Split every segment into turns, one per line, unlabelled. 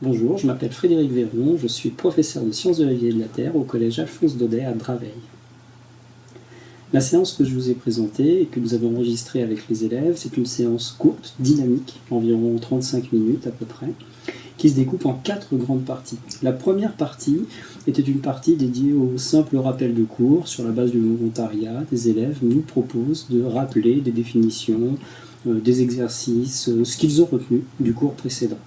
Bonjour, je m'appelle Frédéric Véron, je suis professeur de sciences de la vie et de la Terre au collège Alphonse Daudet à Draveil. La séance que je vous ai présentée et que nous avons enregistrée avec les élèves, c'est une séance courte, dynamique, environ 35 minutes à peu près, qui se découpe en quatre grandes parties. La première partie était une partie dédiée au simple rappel de cours. Sur la base du volontariat, des élèves nous proposent de rappeler des définitions, euh, des exercices, euh, ce qu'ils ont retenu du cours précédent.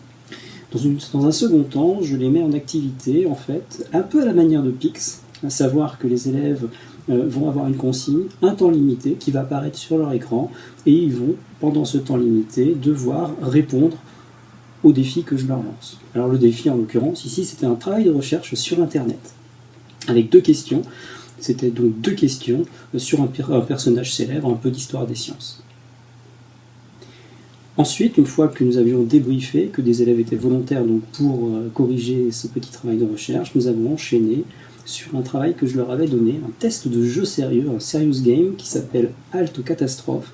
Dans, un second temps, je les mets en activité, en fait, un peu à la manière de PIX, à savoir que les élèves euh, vont avoir une consigne, un temps limité qui va apparaître sur leur écran, et ils vont, pendant ce temps limité, devoir répondre au défi que je leur lance. Alors le défi, en l'occurrence, ici, c'était un travail de recherche sur Internet, avec deux questions. C'était donc deux questions sur un personnage célèbre, un peu d'histoire des sciences. Ensuite, une fois que nous avions débriefé, que des élèves étaient volontaires donc, pour euh, corriger ce petit travail de recherche, nous avons enchaîné sur un travail que je leur avais donné, un test de jeu sérieux, un serious game qui s'appelle Halte Catastrophe,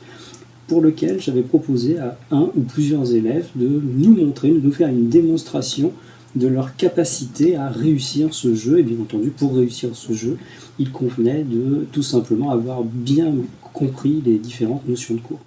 pour lequel j'avais proposé à un ou plusieurs élèves de nous montrer, de nous faire une démonstration de leur capacité à réussir ce jeu. Et bien entendu, pour réussir ce jeu, il convenait de tout simplement avoir bien compris les différentes notions de cours.